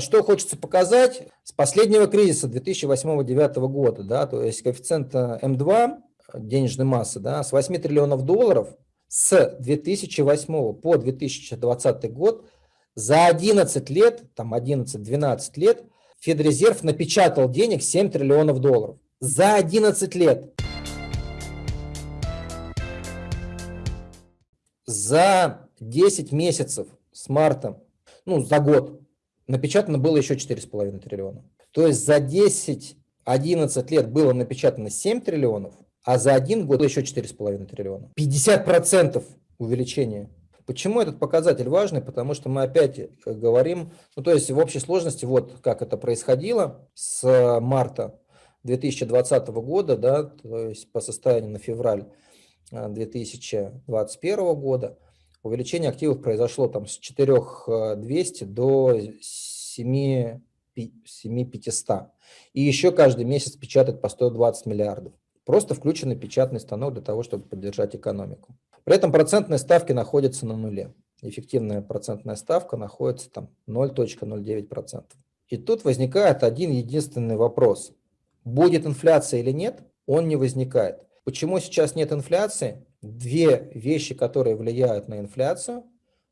что хочется показать с последнего кризиса 2008-2009 года, да, то есть коэффициент М2 денежной массы да, с 8 триллионов долларов с 2008 по 2020 год за 11 лет, там 11-12 лет, Федрезерв напечатал денег 7 триллионов долларов. За 11 лет. За 10 месяцев с марта, ну, за год, напечатано было еще 4,5 триллиона. То есть за 10-11 лет было напечатано 7 триллионов, а за один год еще 4,5 триллиона. 50% увеличения. Почему этот показатель важный? Потому что мы опять э, говорим, ну то есть в общей сложности, вот как это происходило с марта 2020 года, да, то есть по состоянию на февраль 2021 э, года, увеличение активов произошло там с 4200 до 7 7500. И еще каждый месяц печатать по 120 миллиардов. Просто включенный печатный станок для того, чтобы поддержать экономику. При этом процентные ставки находятся на нуле. Эффективная процентная ставка находится там 0.09%. И тут возникает один единственный вопрос. Будет инфляция или нет? Он не возникает. Почему сейчас нет инфляции? Две вещи, которые влияют на инфляцию.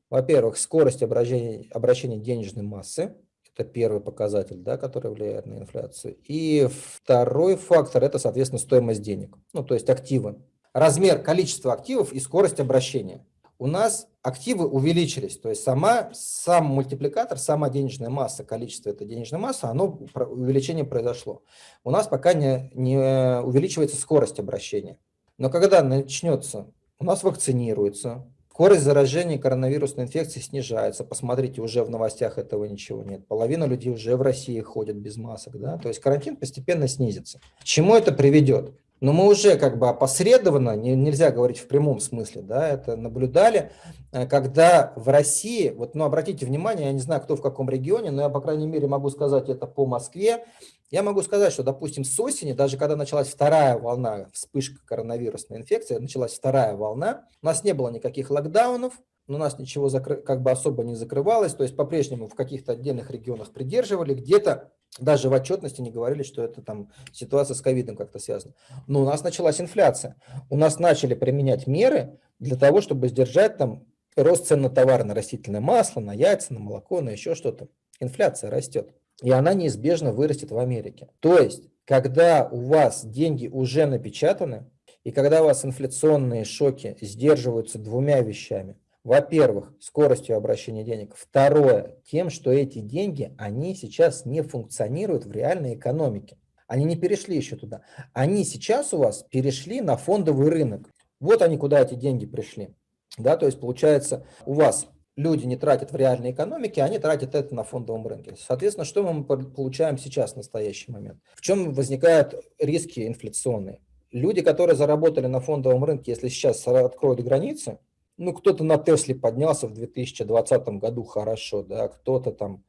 Во-первых, скорость обращения, обращения денежной массы. Это первый показатель, да, который влияет на инфляцию. И второй фактор – это, соответственно, стоимость денег, ну, то есть активы. Размер, количество активов и скорость обращения. У нас активы увеличились, то есть сама, сам мультипликатор, сама денежная масса, количество этой денежной массы, оно, увеличение произошло. У нас пока не, не увеличивается скорость обращения. Но когда начнется, у нас вакцинируется, Скорость заражения коронавирусной инфекцией снижается. Посмотрите, уже в новостях этого ничего нет. Половина людей уже в России ходят без масок. Да? То есть карантин постепенно снизится. К чему это приведет? Но мы уже как бы опосредованно, не, нельзя говорить в прямом смысле, да, это наблюдали, э, когда в России, вот, ну, обратите внимание, я не знаю, кто в каком регионе, но я, по крайней мере, могу сказать это по Москве, я могу сказать, что, допустим, с осени, даже когда началась вторая волна, вспышка коронавирусной инфекции, началась вторая волна, у нас не было никаких локдаунов, у нас ничего как бы особо не закрывалось, то есть по-прежнему в каких-то отдельных регионах придерживали, где-то даже в отчетности не говорили, что это там ситуация с ковидом как-то связана. Но у нас началась инфляция, у нас начали применять меры для того, чтобы сдержать там рост цен на товары, на растительное масло, на яйца, на молоко, на еще что-то. Инфляция растет и она неизбежно вырастет в Америке. То есть, когда у вас деньги уже напечатаны, и когда у вас инфляционные шоки сдерживаются двумя вещами. Во-первых, скоростью обращения денег. Второе, тем, что эти деньги, они сейчас не функционируют в реальной экономике. Они не перешли еще туда. Они сейчас у вас перешли на фондовый рынок. Вот они, куда эти деньги пришли. Да, то есть получается, у вас люди не тратят в реальной экономике, они тратят это на фондовом рынке. Соответственно, что мы получаем сейчас в настоящий момент? В чем возникают риски инфляционные? Люди, которые заработали на фондовом рынке, если сейчас откроют границы, ну, кто-то на Тесле поднялся в 2020 году хорошо, да, кто-то там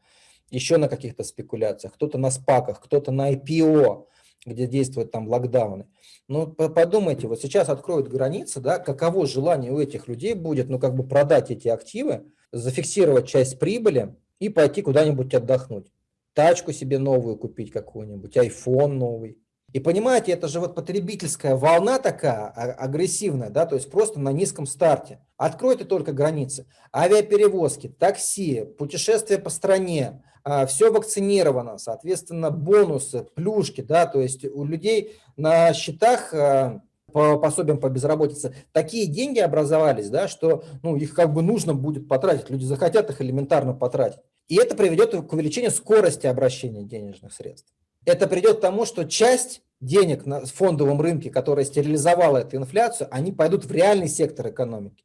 еще на каких-то спекуляциях, кто-то на спаках, кто-то на IPO, где действуют там локдауны. Ну, подумайте, вот сейчас откроют границы, да, каково желание у этих людей будет, ну, как бы продать эти активы, зафиксировать часть прибыли и пойти куда-нибудь отдохнуть. Тачку себе новую купить какую-нибудь, iPhone новый. И понимаете, это же вот потребительская волна такая а, агрессивная, да, то есть просто на низком старте. Откройте только границы. Авиаперевозки, такси, путешествия по стране, а, все вакцинировано, соответственно, бонусы, плюшки, да, то есть у людей на счетах а, по пособиям по безработице такие деньги образовались, да, что ну, их как бы нужно будет потратить, люди захотят их элементарно потратить. И это приведет к увеличению скорости обращения денежных средств. Это придет к тому, что часть денег на фондовом рынке, которая стерилизовала эту инфляцию, они пойдут в реальный сектор экономики.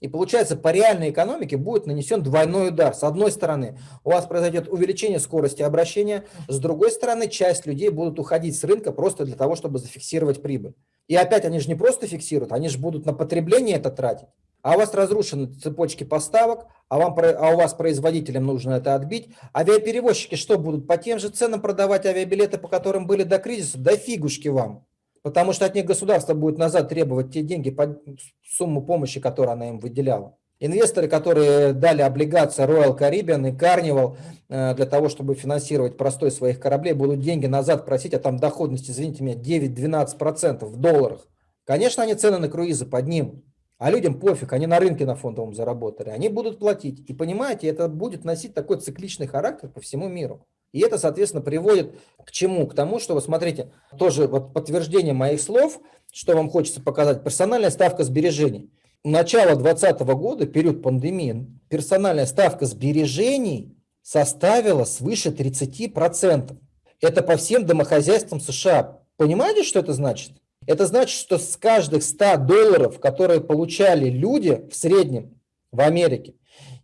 И получается, по реальной экономике будет нанесен двойной удар. С одной стороны, у вас произойдет увеличение скорости обращения, с другой стороны, часть людей будут уходить с рынка просто для того, чтобы зафиксировать прибыль. И опять они же не просто фиксируют, они же будут на потребление это тратить. А у вас разрушены цепочки поставок, а, вам, а у вас производителям нужно это отбить. Авиаперевозчики что будут? По тем же ценам продавать авиабилеты, по которым были до кризиса? Да фигушки вам. Потому что от них государство будет назад требовать те деньги, по сумму помощи, которую она им выделяла. Инвесторы, которые дали облигации Royal Caribbean и Carnival э, для того, чтобы финансировать простой своих кораблей, будут деньги назад просить, а там доходность, извините меня, 9-12% в долларах. Конечно, они цены на круизы поднимут, а людям пофиг, они на рынке на фондовом заработали, они будут платить. И понимаете, это будет носить такой цикличный характер по всему миру. И это, соответственно, приводит к чему? К тому, что, вы смотрите, тоже вот подтверждение моих слов, что вам хочется показать, персональная ставка сбережений начала 2020 года, период пандемии, персональная ставка сбережений составила свыше 30%. Это по всем домохозяйствам США. Понимаете, что это значит? Это значит, что с каждых 100 долларов, которые получали люди в среднем в Америке,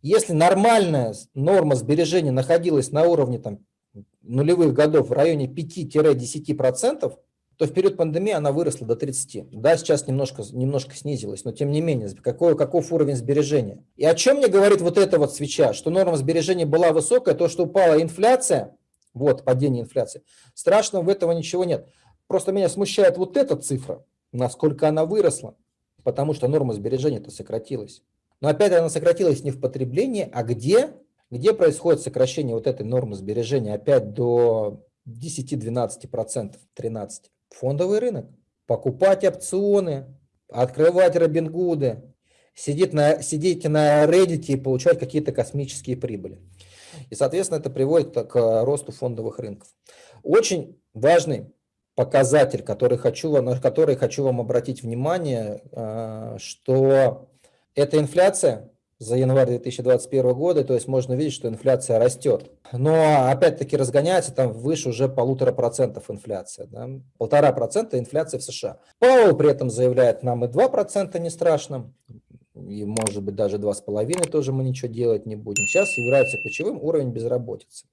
если нормальная норма сбережения находилась на уровне там, нулевых годов в районе 5-10%, то в период пандемии она выросла до 30. Да, сейчас немножко, немножко снизилась, но тем не менее, какой, каков уровень сбережения? И о чем мне говорит вот эта вот свеча? Что норма сбережения была высокая, то, что упала инфляция, вот падение инфляции, страшного в этого ничего нет. Просто меня смущает вот эта цифра, насколько она выросла, потому что норма сбережения-то сократилась. Но опять она сократилась не в потреблении, а где? Где происходит сокращение вот этой нормы сбережения опять до 10-12%, 13%? фондовый рынок, покупать опционы, открывать Робингуды, сидеть на, сидеть на Reddit и получать какие-то космические прибыли. И, соответственно, это приводит к росту фондовых рынков. Очень важный показатель, который хочу, на который хочу вам обратить внимание, э, что эта инфляция за январь 2021 года, то есть можно видеть, что инфляция растет. Но опять-таки разгоняется там выше уже полутора процентов инфляция. Полтора процента инфляция в США. Пауэлл при этом заявляет, нам и 2% не страшно, и может быть даже 2,5% тоже мы ничего делать не будем. Сейчас является ключевым уровень безработицы.